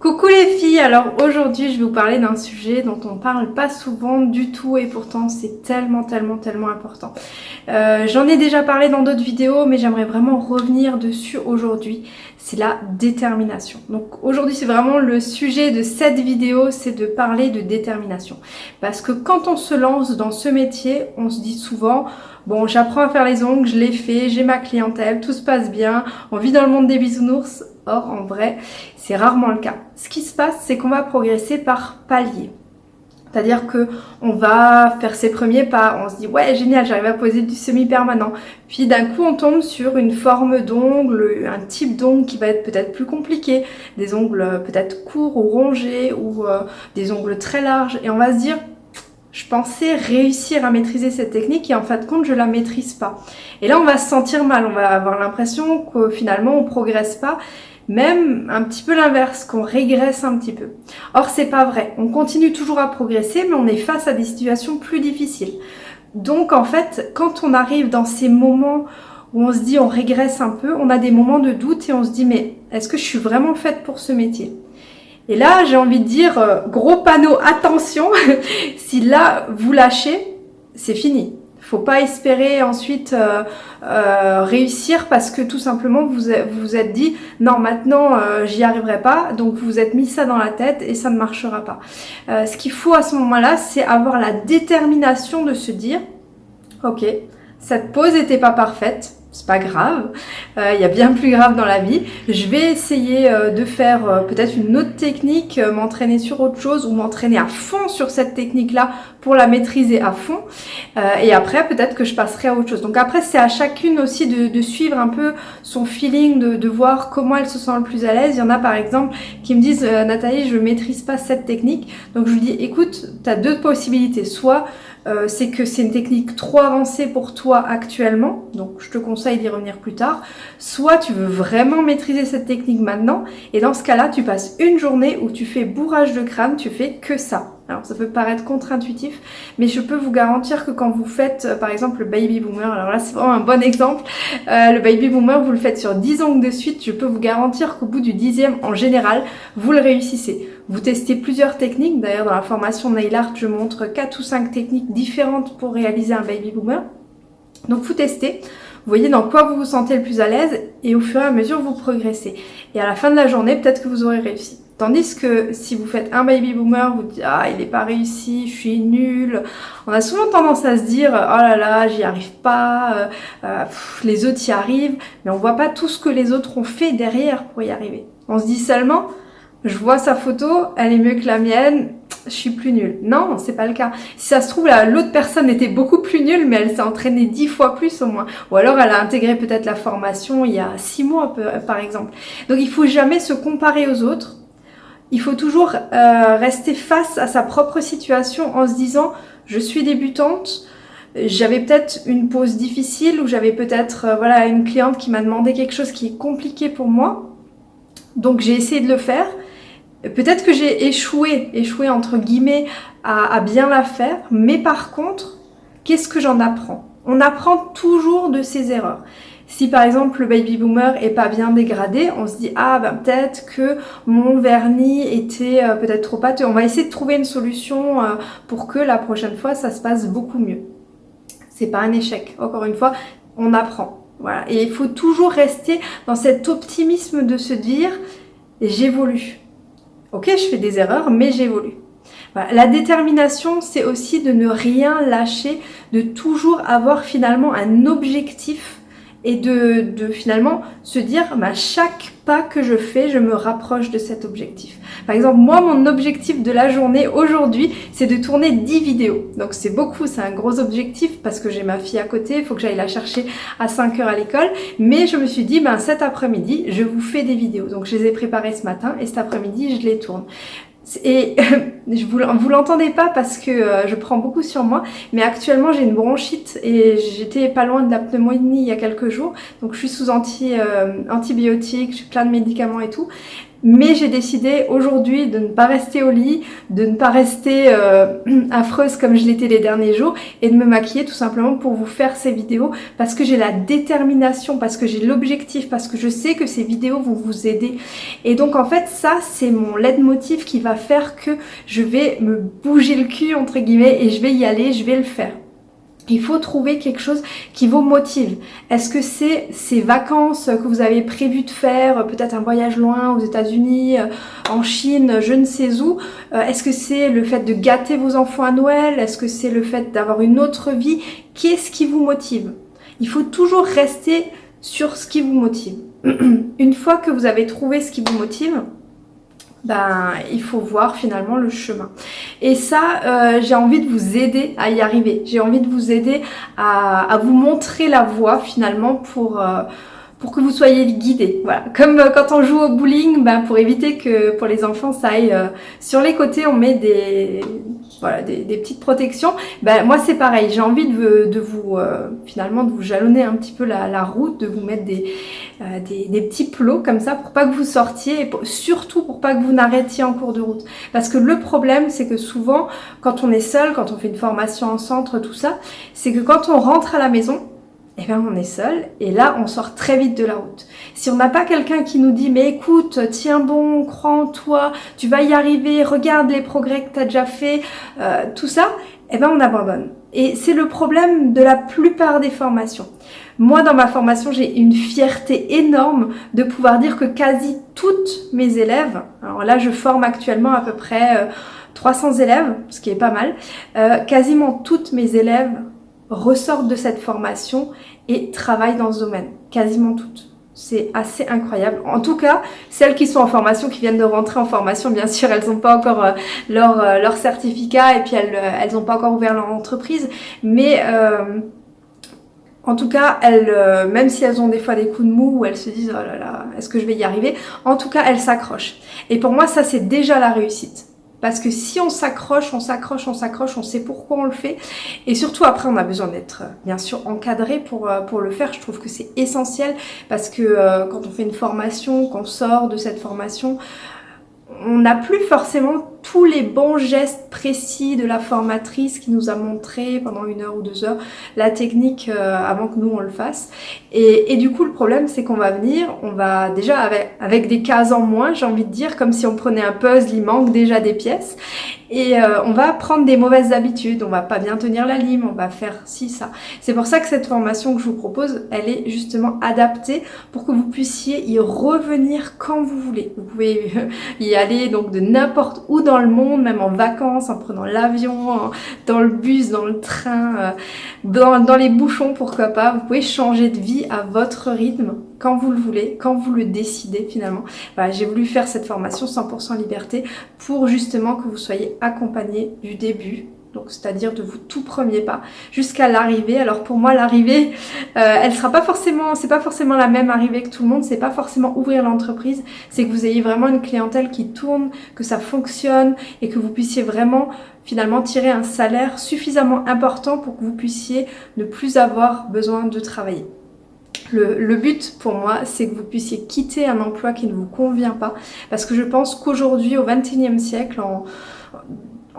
Coucou les filles, alors aujourd'hui je vais vous parler d'un sujet dont on parle pas souvent du tout et pourtant c'est tellement tellement tellement important. Euh, J'en ai déjà parlé dans d'autres vidéos mais j'aimerais vraiment revenir dessus aujourd'hui, c'est la détermination. Donc aujourd'hui c'est vraiment le sujet de cette vidéo, c'est de parler de détermination. Parce que quand on se lance dans ce métier, on se dit souvent bon j'apprends à faire les ongles, je l'ai fait, j'ai ma clientèle, tout se passe bien, on vit dans le monde des bisounours, Or, en vrai, c'est rarement le cas. Ce qui se passe, c'est qu'on va progresser par paliers. C'est-à-dire que on va faire ses premiers pas, on se dit ouais génial j'arrive à poser du semi-permanent. Puis d'un coup on tombe sur une forme d'ongle, un type d'ongle qui va être peut-être plus compliqué, des ongles peut-être courts ou rongés ou euh, des ongles très larges et on va se dire je pensais réussir à maîtriser cette technique et en fin de compte je la maîtrise pas. Et là on va se sentir mal, on va avoir l'impression que finalement on progresse pas même un petit peu l'inverse, qu'on régresse un petit peu. Or, c'est pas vrai. On continue toujours à progresser, mais on est face à des situations plus difficiles. Donc, en fait, quand on arrive dans ces moments où on se dit on régresse un peu, on a des moments de doute et on se dit mais est-ce que je suis vraiment faite pour ce métier? Et là, j'ai envie de dire, euh, gros panneau, attention, si là, vous lâchez, c'est fini. Faut pas espérer ensuite euh, euh, réussir parce que tout simplement vous vous êtes dit non maintenant j'y arriverai pas. Donc vous vous êtes mis ça dans la tête et ça ne marchera pas. ce qu'il faut à ce moment-là c'est avoir la détermination de se dire ok cette pause n'était pas parfaite c'est pas grave, euh, il y a bien plus grave dans la vie. Je vais essayer euh, de faire euh, peut-être une autre technique, m'entraîner sur autre chose ou m'entraîner à fond sur cette technique-là pour la maîtriser à fond. et après, peut-être que je passerai à autre chose. Donc après, c'est à chacune aussi de, suivre un peu son feeling, de, voir comment elle se sent le plus à l'aise. Il y en a par exemple qui me disent Nathalie, je maîtrise pas cette technique. Donc je lui dis, écoute, tu as deux possibilités. Soit euh, c'est que c'est une technique trop avancée pour toi actuellement, donc je te conseille d'y revenir plus tard, soit tu veux vraiment maîtriser cette technique maintenant, et dans ce cas-là, tu passes une journée où tu fais bourrage de crâne, tu fais que ça. Alors ça peut paraître contre-intuitif, mais je peux vous garantir que quand vous faites euh, par exemple le baby boomer, alors là c'est vraiment un bon exemple, euh, le baby boomer vous le faites sur 10 ongles de suite, je peux vous garantir qu'au bout du dixième en général, vous le réussissez. Vous testez plusieurs techniques, d'ailleurs dans la formation Nail Art je montre 4 ou 5 techniques différentes pour réaliser un baby boomer. Donc vous testez, voyez dans quoi vous vous sentez le plus à l'aise et au fur et à mesure vous progressez. Et à la fin de la journée, peut-être que vous aurez réussi. Tandis que si vous faites un baby boomer, vous dites ah il n'est pas réussi, je suis nul. On a souvent tendance à se dire oh là là j'y arrive pas, euh, euh, les autres y arrivent, mais on voit pas tout ce que les autres ont fait derrière pour y arriver. On se dit seulement je vois sa photo, elle est mieux que la mienne, je suis plus nulle. Non, c'est pas le cas. Si ça se trouve, l'autre personne était beaucoup plus nulle, mais elle s'est entraînée dix fois plus au moins. Ou alors elle a intégré peut-être la formation il y a six mois, par exemple. Donc il faut jamais se comparer aux autres il faut toujours euh, rester face à sa propre situation en se disant je suis débutante, j'avais peut-être une pause difficile ou j'avais peut-être euh, voilà une cliente qui m'a demandé quelque chose qui est compliqué pour moi. Donc j'ai essayé de le faire. Peut-être que j'ai échoué, échoué entre guillemets à, bien la faire, mais par contre, qu'est-ce que j'en apprends? On apprend toujours de ses erreurs. Si par exemple le baby boomer est pas bien dégradé, on se dit ah ben peut-être que mon vernis était euh, peut-être trop pâteux. On va essayer de trouver une solution euh, pour que la prochaine fois ça se passe beaucoup mieux. C'est pas un échec. Encore une fois, on apprend. Voilà. Et il faut toujours rester dans cet optimisme de se dire j'évolue. Ok, je fais des erreurs, mais j'évolue. La détermination, c'est aussi de ne rien lâcher, de toujours avoir finalement un objectif et de, de, finalement se dire bah, chaque pas que je fais, je me rapproche de cet objectif. Par exemple, moi, mon objectif de la journée aujourd'hui, c'est de tourner 10 vidéos. Donc c'est beaucoup, c'est un gros objectif parce que j'ai ma fille à côté, il faut que j'aille la chercher à 5 heures à l'école. Mais je me suis dit, ben, cet après-midi, je vous fais des vidéos. Donc je les ai préparées ce matin et cet après-midi, je les tourne. Et je vous, vous l'entendez pas parce que euh, je prends beaucoup sur moi, mais actuellement j'ai une bronchite et j'étais pas loin de la pneumonie il y a quelques jours, donc je suis sous anti, euh, antibiotiques, j'ai plein de médicaments et tout. Mais j'ai décidé aujourd'hui de ne pas rester au lit, de ne pas rester euh, affreuse comme je l'étais les derniers jours et de me maquiller tout simplement pour vous faire ces vidéos parce que j'ai la détermination, parce que j'ai l'objectif, parce que je sais que ces vidéos vont vous aider. Et donc en fait ça c'est mon leitmotiv qui va faire que je vais me bouger le cul entre guillemets et je vais y aller, je vais le faire. Il faut trouver quelque chose qui vous motive. Est-ce que c'est ces vacances que vous avez prévu de faire, peut-être un voyage loin aux États-Unis, euh, en Chine, je ne sais où euh, Est-ce que c'est le fait de gâter vos enfants à Noël? Est-ce que c'est le fait d'avoir une autre vie? Qu'est-ce qui vous motive? Il faut toujours rester sur ce qui vous motive. une fois que vous avez trouvé ce qui vous motive, ben, il faut voir finalement le chemin. Et ça, euh, j'ai envie de vous aider à y arriver. J'ai envie de vous aider à, vous montrer la voie finalement pour... Euh, pour que vous soyez guidés. Voilà. Comme euh, quand on joue au bowling, ben, pour éviter que pour les enfants ça aille sur les côtés, on met des, voilà, des, petites protections. Ben, moi c'est pareil, j'ai envie de, vous euh, finalement de vous jalonner un petit peu la, route, de vous mettre euh, des, des, petits plots comme ça pour pas que vous sortiez et surtout pour pas que vous n'arrêtiez en cours de route. Parce que le problème c'est que souvent quand on est seul, quand on fait une formation en centre, tout ça, c'est que quand on rentre à la maison, eh bien on est seul et là on sort très vite de la route. Si on n'a pas quelqu'un qui nous dit mais écoute, tiens bon, crois en toi, tu vas y arriver, regarde les progrès que tu as déjà fait, euh, tout ça, eh bien on abandonne. Et c'est le problème de la plupart des formations. Moi dans ma formation j'ai une fierté énorme de pouvoir dire que quasi toutes mes élèves, alors là je forme actuellement à peu près 300 euh, élèves, ce qui est pas mal, euh, quasiment toutes mes élèves ressortent de cette formation et travaillent dans ce domaine, quasiment toutes. C'est assez incroyable. En tout cas, celles qui sont en formation, qui viennent de rentrer en formation, bien sûr, elles n'ont pas encore euh, leur, euh, leur, certificat et puis elles n'ont pas encore ouvert leur entreprise. Mais euh, en tout cas, elles, même si elles ont des fois des coups de mou où elles se disent « Oh là là, est-ce que je vais y arriver ?» En tout cas, elles s'accrochent. Et pour moi, ça, c'est déjà la réussite. Parce que si on s'accroche, on s'accroche, on s'accroche, on sait pourquoi on le fait. Et surtout après, on a besoin d'être euh, bien sûr encadré pour, euh, pour le faire. Je trouve que c'est essentiel parce que euh, quand on fait une formation, qu'on sort de cette formation, on n'a plus forcément tous les bons gestes précis de la formatrice qui nous a montré pendant une heure ou deux heures la technique euh, avant que nous on le fasse. Et, du coup le problème c'est qu'on va venir, on va déjà avec, avec des cases en moins j'ai envie de dire, comme si on prenait un puzzle, il manque déjà des pièces. Et euh, on va prendre des mauvaises habitudes, on va pas bien tenir la lime, on va faire ci, ça. C'est pour ça que cette formation que je vous propose, elle est justement adaptée pour que vous puissiez y revenir quand vous voulez. Vous pouvez y aller donc de n'importe où dans le monde, même en vacances, en prenant l'avion, dans le bus, dans le train, euh, dans, les bouchons, pourquoi pas. Vous pouvez changer de vie à votre rythme quand vous le voulez, quand vous le décidez finalement. J'ai voulu faire cette formation 100% liberté pour justement que vous soyez accompagné du début donc c'est-à-dire de vos tout premiers pas jusqu'à l'arrivée. Alors pour moi l'arrivée, euh, elle sera pas forcément, c'est pas forcément la même arrivée que tout le monde, c'est pas forcément ouvrir l'entreprise, c'est que vous ayez vraiment une clientèle qui tourne, que ça fonctionne et que vous puissiez vraiment finalement tirer un salaire suffisamment important pour que vous puissiez ne plus avoir besoin de travailler. Le, but pour moi, c'est que vous puissiez quitter un emploi qui ne vous convient pas. Parce que je pense qu'aujourd'hui, au XXIe siècle, en,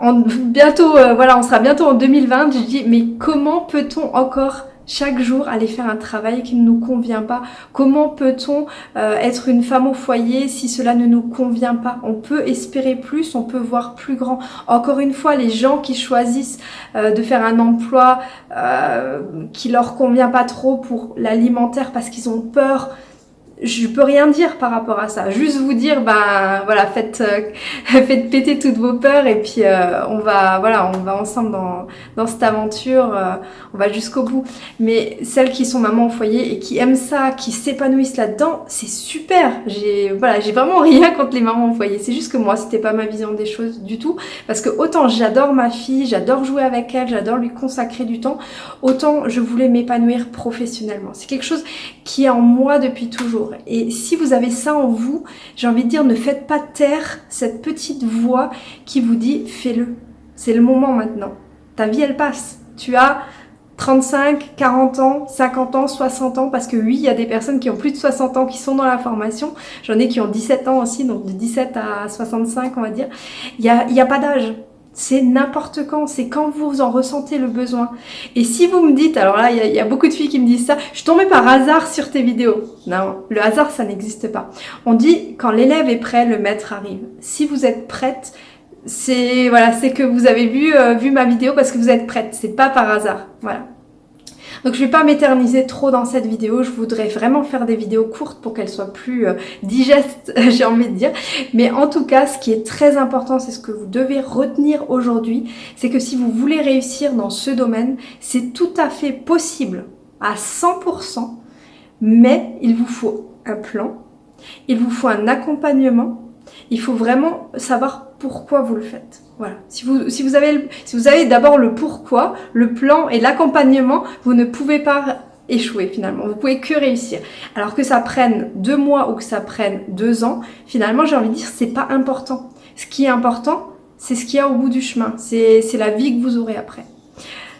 bientôt, euh, voilà, on sera bientôt en 2020, je dis, mais comment peut-on encore chaque jour aller faire un travail qui ne nous convient pas? Comment peut-on euh, être une femme au foyer si cela ne nous convient pas? On peut espérer plus, on peut voir plus grand. Encore une fois, les gens qui choisissent euh, de faire un emploi qui leur convient pas trop pour l'alimentaire parce qu'ils ont peur je peux rien dire par rapport à ça. Juste vous dire, ben voilà, faites, euh, faites péter toutes vos peurs et puis euh, on va, voilà, on va ensemble dans, dans cette aventure, euh, on va jusqu'au bout. Mais celles qui sont mamans au foyer et qui aiment ça, qui s'épanouissent là-dedans, c'est super. J'ai, voilà, j'ai vraiment rien contre les mamans au foyer. C'est juste que moi, c'était pas ma vision des choses du tout, parce que autant j'adore ma fille, j'adore jouer avec elle, j'adore lui consacrer du temps, autant je voulais m'épanouir professionnellement. C'est quelque chose qui est en moi depuis toujours. Et si vous avez ça en vous, j'ai envie de dire, ne faites pas taire cette petite voix qui vous dit « fais-le ». C'est le moment maintenant. Ta vie, elle passe. Tu as 35, 40 ans, 50 ans, 60 ans, parce que oui, il y a des personnes qui ont plus de 60 ans qui sont dans la formation. J'en ai qui ont 17 ans aussi, donc de 17 à 65, on va dire. Il n'y a, y a pas d'âge. C'est n'importe quand, c'est quand vous en ressentez le besoin. Et si vous me dites, alors là, il y, a beaucoup de filles qui me disent ça, je tombais par hasard sur tes vidéos. Non, le hasard, ça n'existe pas. On dit, quand l'élève est prêt, le maître arrive. Si vous êtes prête, c'est voilà, c'est que vous avez vu, euh, vu ma vidéo parce que vous êtes prête. C'est pas par hasard. Voilà. Donc je vais pas m'éterniser trop dans cette vidéo, je voudrais vraiment faire des vidéos courtes pour qu'elles soient plus euh, digestes, j'ai envie de dire. Mais en tout cas, ce qui est très important, c'est ce que vous devez retenir aujourd'hui, c'est que si vous voulez réussir dans ce domaine, c'est tout à fait possible à 100%, mais il vous faut un plan, il vous faut un accompagnement, il faut vraiment savoir pourquoi vous le faites. Voilà. Si vous, si vous avez, si vous avez d'abord le pourquoi, le plan et l'accompagnement, vous ne pouvez pas échouer finalement. Vous pouvez que réussir. Alors que ça prenne deux mois ou que ça prenne deux ans, finalement, j'ai envie de dire, c'est pas important. Ce qui est important, c'est ce qu'il y a au bout du chemin. C'est la vie que vous aurez après.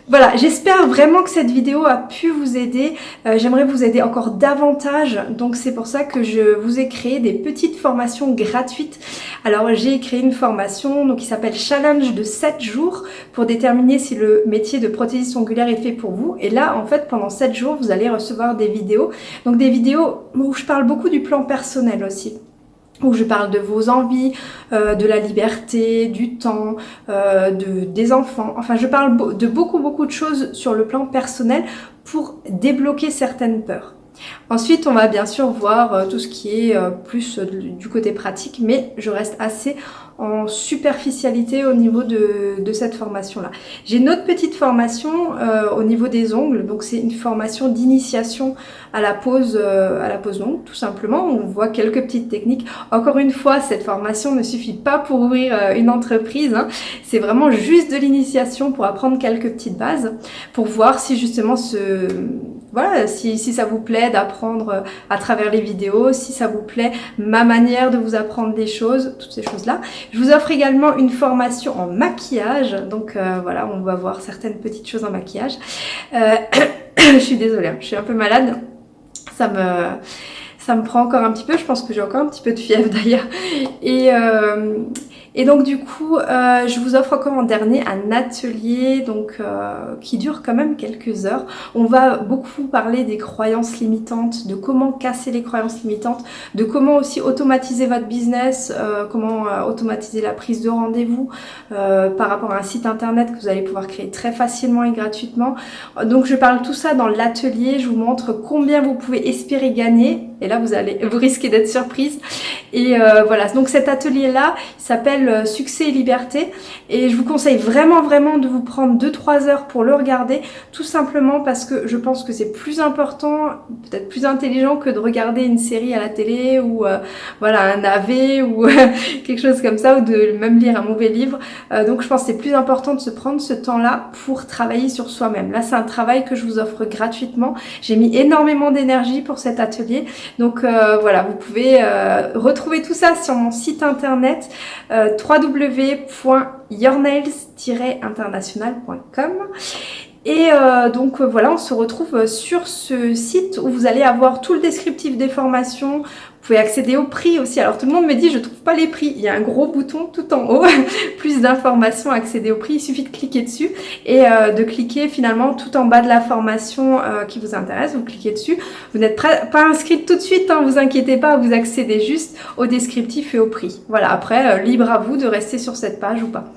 Voilà, j'espère vraiment que cette vidéo a pu vous aider. Euh, j'aimerais vous aider encore davantage, donc c'est pour ça que je vous ai créé des petites formations gratuites. Alors j'ai créé une formation donc, qui s'appelle Challenge de 7 jours pour déterminer si le métier de prothésiste ongulaire est fait pour vous. Et là, en fait, pendant 7 jours, vous allez recevoir des vidéos. Donc des vidéos où je parle beaucoup du plan personnel aussi où je parle de vos envies, euh, de la liberté, du temps, euh, de, des enfants. Enfin, je parle de beaucoup, beaucoup de choses sur le plan personnel pour débloquer certaines peurs. Ensuite, on va bien sûr voir euh, tout ce qui est plus du côté pratique, mais je reste assez en superficialité au niveau de, de cette formation-là. J'ai une autre petite formation au niveau des ongles, donc c'est une formation d'initiation à la pose à la pose longue, tout simplement. On voit quelques petites techniques. Encore une fois, cette formation ne suffit pas pour ouvrir une entreprise. Hein. C'est vraiment juste de l'initiation pour apprendre quelques petites bases, pour voir si justement ce voilà, si, ça vous plaît d'apprendre euh, à travers les vidéos, si ça vous plaît ma manière de vous apprendre des choses, toutes ces choses-là. Je vous offre également une formation en maquillage, donc euh, voilà, on va voir certaines petites choses en maquillage. Euh, je suis désolée, hein, je suis un peu malade, ça me ça me prend encore un petit peu, je pense que j'ai encore un petit peu de fièvre d'ailleurs. Et, euh, et donc du coup, euh, je vous offre encore en dernier un atelier donc euh, qui dure quand même quelques heures. On va beaucoup parler des croyances limitantes, de comment casser les croyances limitantes, de comment aussi automatiser votre business, euh, comment euh, automatiser la prise de rendez-vous euh, par rapport à un site internet que vous allez pouvoir créer très facilement et gratuitement. Donc je parle tout ça dans l'atelier, je vous montre combien vous pouvez espérer gagner et là vous allez vous risquez d'être surprise. Et voilà, donc cet atelier là s'appelle euh, Succès et Liberté et je vous conseille vraiment vraiment de vous prendre 2-3 heures pour le regarder tout simplement parce que je pense que c'est plus important, peut-être plus intelligent que de regarder une série à la télé ou euh, voilà un AV ou quelque chose comme ça ou de même lire un mauvais livre. Euh, donc je pense que c'est plus important de se prendre ce temps-là pour travailler sur soi-même. Là c'est un travail que je vous offre gratuitement. J'ai mis énormément d'énergie pour cet atelier. Donc voilà, vous pouvez retrouver tout ça sur mon site internet www.yournails-international.com et euh, donc euh, voilà, on se retrouve sur ce site où vous allez avoir tout le descriptif des formations, vous pouvez accéder au prix aussi. Alors tout le monde me dit je trouve pas les prix. Il y a un gros bouton tout en haut, plus d'informations, accéder au prix. Il suffit de cliquer dessus et euh, de cliquer finalement tout en bas de la formation euh, qui vous intéresse. Vous cliquez dessus. Vous n'êtes pas inscrite tout de suite, hein, vous inquiétez pas, vous accédez juste au descriptif et au prix. Voilà, après, euh, libre à vous de rester sur cette page ou pas.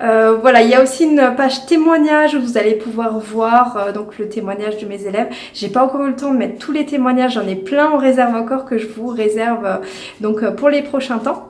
voilà, il y a aussi une page témoignage où vous allez pouvoir voir donc le témoignage de mes élèves. J'ai pas encore eu le temps de mettre tous les témoignages, j'en ai plein en réserve encore que je vous réserve euh, donc euh, pour les prochains temps.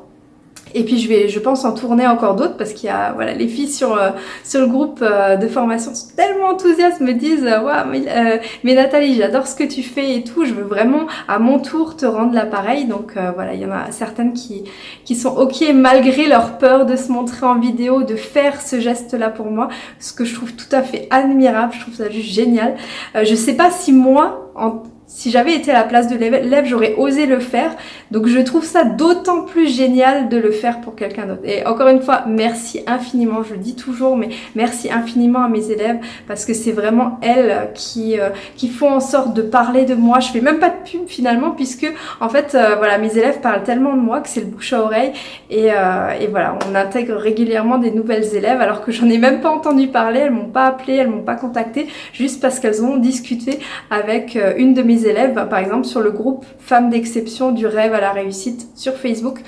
Et puis je vais, je pense, en tourner encore d'autres parce qu'il y a, voilà, les filles sur euh, sur le groupe de formation sont tellement enthousiastes, me disent, waouh, mais, Nathalie, j'adore ce que tu fais et tout, je veux vraiment à mon tour te rendre l'appareil. Donc voilà, il y en a certaines qui qui sont ok malgré leur peur de se montrer en vidéo, de faire ce geste-là pour moi, ce que je trouve tout à fait admirable. Je trouve ça juste génial. je sais pas si moi, en si j'avais été à la place de l'élève, j'aurais osé le faire. Donc je trouve ça d'autant plus génial de le faire pour quelqu'un d'autre. Et encore une fois, merci infiniment, je le dis toujours, mais merci infiniment à mes élèves parce que c'est vraiment elles qui, euh, qui font en sorte de parler de moi. Je fais même pas de pub finalement puisque en fait, euh, voilà, mes élèves parlent tellement de moi que c'est le bouche à oreille. Et, euh, et, voilà, on intègre régulièrement des nouvelles élèves alors que j'en ai même pas entendu parler, elles m'ont pas appelé, elles m'ont pas contacté, juste parce qu'elles ont discuté avec une de mes élèves, par exemple sur le groupe Femmes d'exception du rêve à la réussite sur Facebook,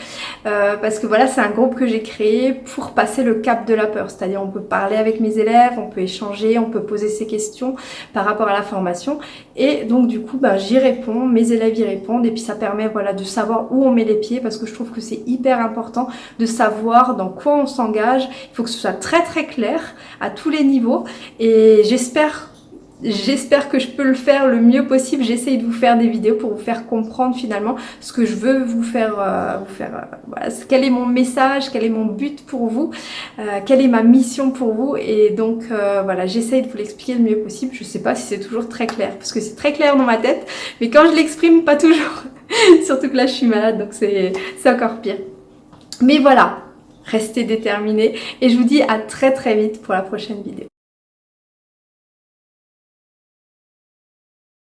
euh, parce que voilà, c'est un groupe que j'ai créé pour passer le cap de la peur, c'est-à-dire on peut parler avec mes élèves, on peut échanger, on peut poser ses questions par rapport à la formation, et donc du coup, ben, j'y réponds, mes élèves y répondent, et puis ça permet voilà de savoir où on met les pieds, parce que je trouve que c'est hyper important de savoir dans quoi on s'engage, il faut que ce soit très très clair à tous les niveaux, et j'espère J'espère que je peux le faire le mieux possible. J'essaye de vous faire des vidéos pour vous faire comprendre finalement ce que je veux vous faire, euh, faire euh, voilà, quel est mon message, quel est mon but pour vous, euh, quelle est ma mission pour vous. Et donc voilà, j'essaye de vous l'expliquer le mieux possible. Je sais pas si c'est toujours très clair parce que c'est très clair dans ma tête, mais quand je l'exprime, pas toujours. Surtout que là, je suis malade, donc c'est encore pire. Mais voilà, restez déterminés et je vous dis à très très vite pour la prochaine vidéo.